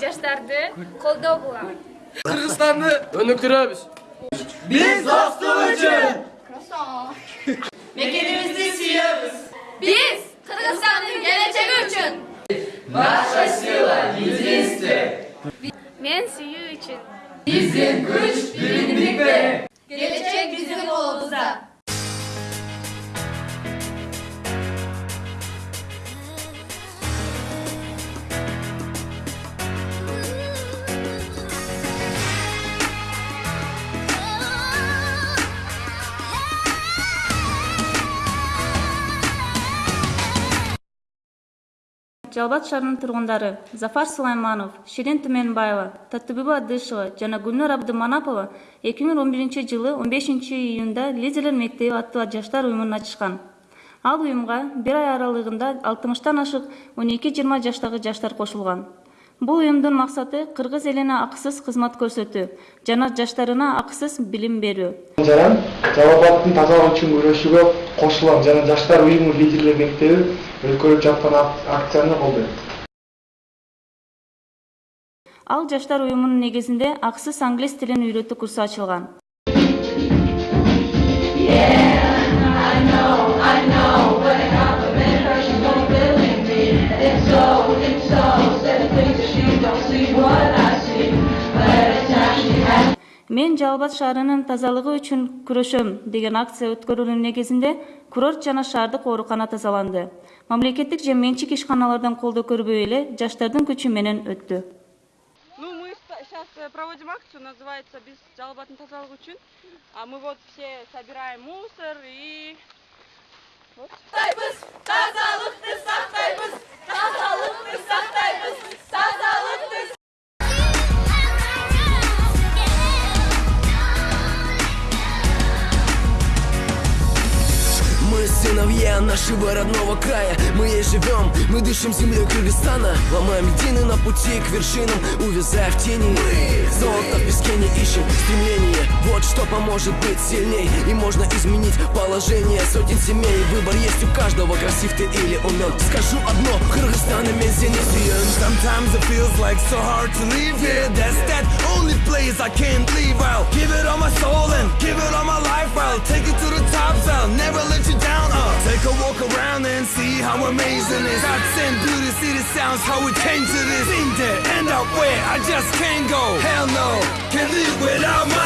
жаштарды колдоо кылам Кыргызстанды өнүктүрөбүз. Мекенimizi suyuyoruz. жалбат шаарынын тургундары зафар сулайманов ширин түменбаева татыбүбө адышева жана гүлнур абдыманапова эки миң он биринчи жылы он бешинчи июнда лидерлер мектеби аттуу жаштар уюмун ачышкан. Ал уюмга бир ай аралыгында алтымыштан ашык он эки жыйырма жаштагы жаштар кошулган. Бул уюмдун максаты кыргыз элине акысыз кызмат көрсөтүү жана жаштарына акысыз билим берүү жаран жалал абадтын тазалыгы үчүн күрөшүүгө кошулган жана жаштар уюму лидерлер мектеби өткөрүп жаткан ак- акцияны колдойт ал жаштар уюмунун негизинде акысыз англис тилин үйрөтүү курсу ачылган мен жалал абад шаарынын тазалыгы үчүн күрөшөм деген акция өткөрүүнүн негизинде курорт жана шаардык оорукана тазаланды мамлекеттик же менчик ишканалардан колдоо көрбөй эле жаштардын күчү менен өттү Ну, мы сейчас проводим акцию, называется «Без жалобатный тазалык учун». А мы вот все собираем мусор и... Вот. Тазалыкты сактайбыз. Тазалыкты сактайбыз. Сыновья нашего родного края Мы ей живем, мы дышим землей Кыргызстана Ломаем едины на пути к вершинам Увязая в тени Мы золото в песке не ищем Стремление, вот что поможет быть сильней И можно изменить положение сотен семей Выбор есть у каждого, красив ты или умен Скажу одно, Кыргызстан зенит Sometimes it feels like so hard to leave here. That's that only place I can't leave. I'll give it all my soul and give it all my life. I'll take it to the top. I'll never let you down. Uh, take around and see how amazing it is. Gods and to see the sounds, how we came to this. Been there, end up where I just can't go. Hell no, can't live without my.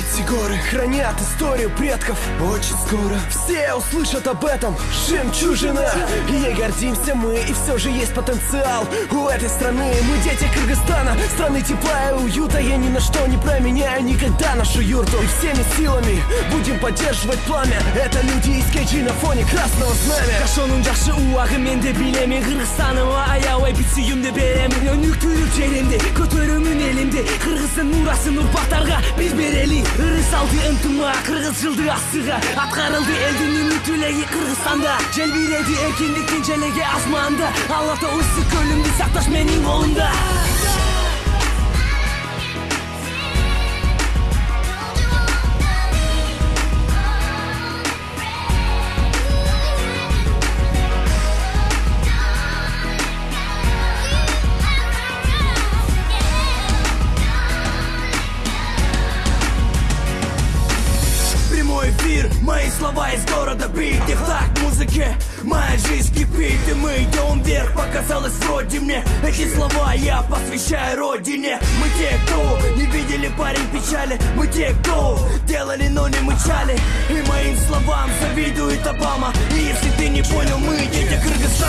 Эти горы хранят историю предков. Очень скоро все услышат об этом. Жемчужина. Ей гордимся мы И все же есть потенциал. У этой страны Мы дети Кыргызстана. Страны тепла и уюта Я ни на что не променяю никогда нашу юрту. И всеми силами будем поддерживать пламя. Это люди из KG на фоне красного знамя. Ошонун жакшы убагы мен де билемин кыргызстаныма аябай бит жеримди көтөрөмүн элимди жетсін мұрасын ұрпақтарға біз берелі ірі салды ынтымақ қырғыз жылды асыға атқарылды елдің үмітілегі қырғызстанда. Желбіреді еркіндіктің желегі асманда аллата үсі көлімді сақташ менің қолымда. Слова из города бит Их. Так музыке, моя жизнь кипит И мы идем вверх, показалось вроде мне Эти слова я посвящаю родине. Мы те, кто не видели парень печали. Мы те, кто делали, но не мычали. И моим словам завидует Обама. И если ты не понял, мы дети Кыргызстана